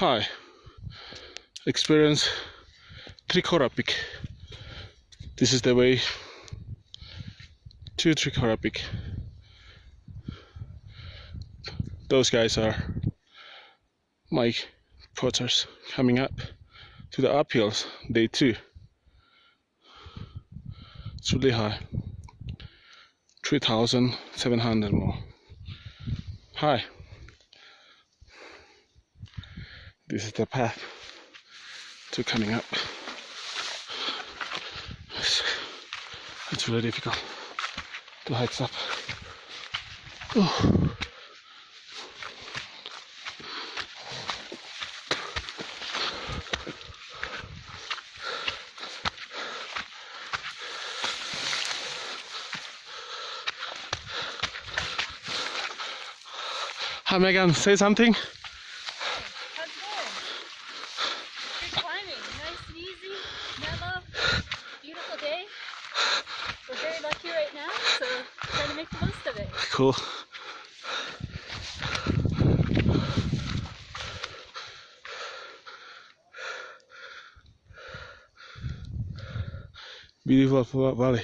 Hi. Experience Trikora Peak. This is the way to Trikora Peak. Those guys are my porters coming up to the uphills, day two. It's really high. 3,700 more. Hi. This is the path to coming up. It's, it's really difficult to hike up. Oh. Hi Megan, say something. Beautiful day. We're very lucky right now, so trying to make the most of it. Cool. Beautiful valley.